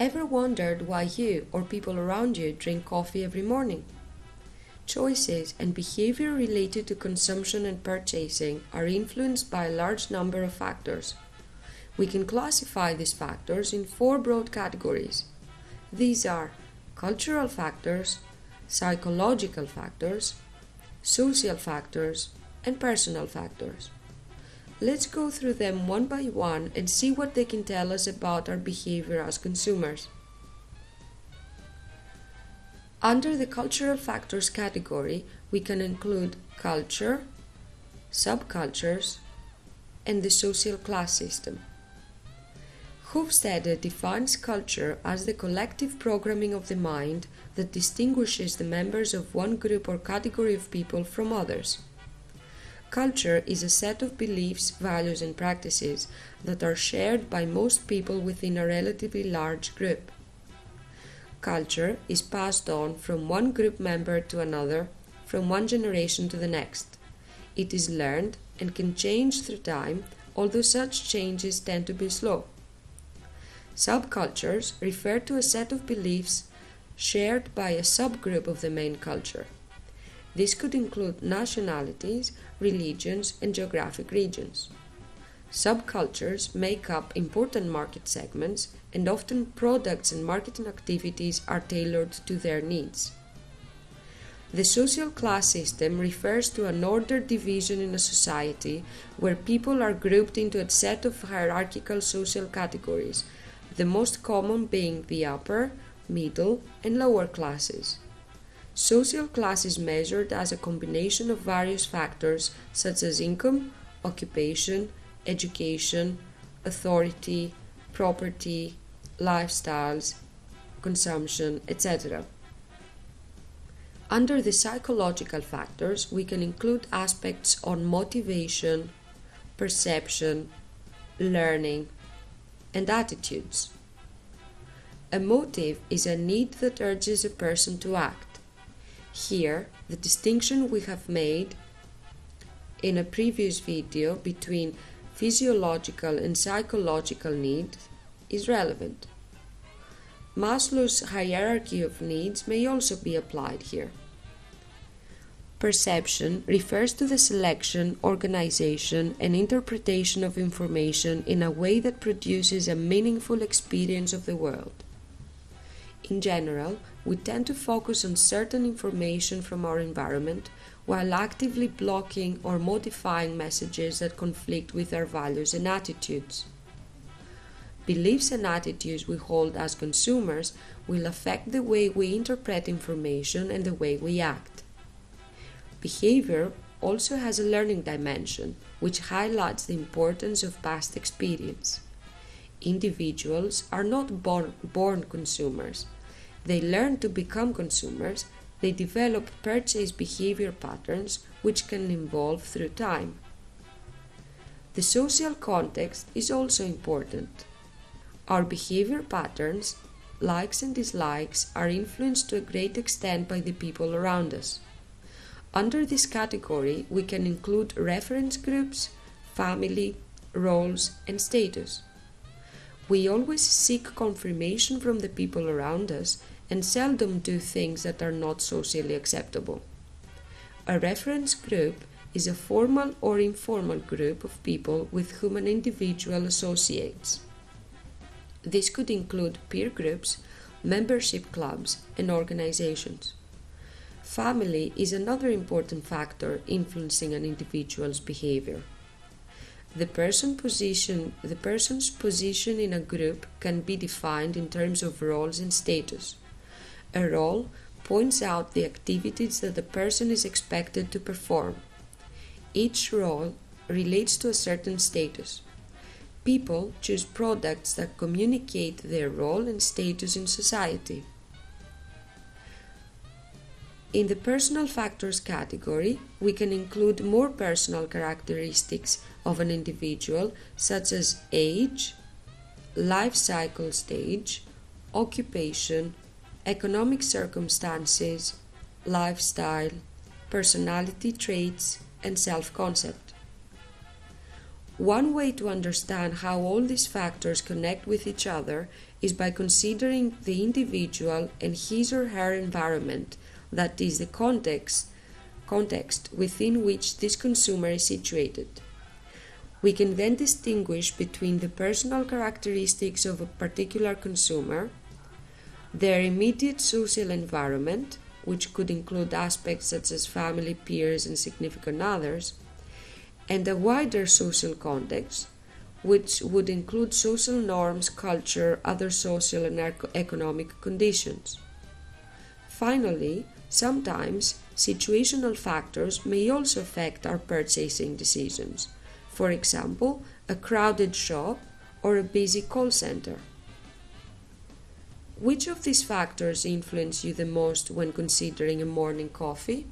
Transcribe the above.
Ever wondered why you or people around you drink coffee every morning? Choices and behavior related to consumption and purchasing are influenced by a large number of factors. We can classify these factors in four broad categories. These are cultural factors, psychological factors, social factors, and personal factors. Let's go through them one by one and see what they can tell us about our behavior as consumers. Under the cultural factors category, we can include culture, subcultures, and the social class system. Hofstede defines culture as the collective programming of the mind that distinguishes the members of one group or category of people from others. Culture is a set of beliefs, values, and practices that are shared by most people within a relatively large group. Culture is passed on from one group member to another, from one generation to the next. It is learned and can change through time, although such changes tend to be slow. Subcultures refer to a set of beliefs shared by a subgroup of the main culture. This could include nationalities, religions, and geographic regions. Subcultures make up important market segments, and often products and marketing activities are tailored to their needs. The social class system refers to an ordered division in a society where people are grouped into a set of hierarchical social categories, the most common being the upper, middle, and lower classes. Social class is measured as a combination of various factors such as income, occupation, education, authority, property, lifestyles, consumption, etc. Under the psychological factors, we can include aspects on motivation, perception, learning, and attitudes. A motive is a need that urges a person to act. Here, the distinction we have made in a previous video between physiological and psychological needs is relevant. Maslow's hierarchy of needs may also be applied here. Perception refers to the selection, organization, and interpretation of information in a way that produces a meaningful experience of the world. In general, we tend to focus on certain information from our environment while actively blocking or modifying messages that conflict with our values and attitudes. Beliefs and attitudes we hold as consumers will affect the way we interpret information and the way we act. Behavior also has a learning dimension, which highlights the importance of past experience. Individuals are not born, born consumers they learn to become consumers, they develop purchase behavior patterns which can evolve through time. The social context is also important. Our behavior patterns, likes and dislikes, are influenced to a great extent by the people around us. Under this category, we can include reference groups, family, roles, and status. We always seek confirmation from the people around us and seldom do things that are not socially acceptable. A reference group is a formal or informal group of people with whom an individual associates. This could include peer groups, membership clubs, and organizations. Family is another important factor influencing an individual's behavior. The, person position, the person's position in a group can be defined in terms of roles and status. A role points out the activities that the person is expected to perform. Each role relates to a certain status. People choose products that communicate their role and status in society. In the personal factors category, we can include more personal characteristics of an individual, such as age, life cycle stage, occupation, economic circumstances, lifestyle, personality traits, and self concept. One way to understand how all these factors connect with each other is by considering the individual and his or her environment, that is, the context, context within which this consumer is situated. We can then distinguish between the personal characteristics of a particular consumer, their immediate social environment, which could include aspects such as family, peers, and significant others, and a wider social context, which would include social norms, culture, other social and economic conditions. Finally, sometimes situational factors may also affect our purchasing decisions, for example, a crowded shop or a busy call center. Which of these factors influence you the most when considering a morning coffee?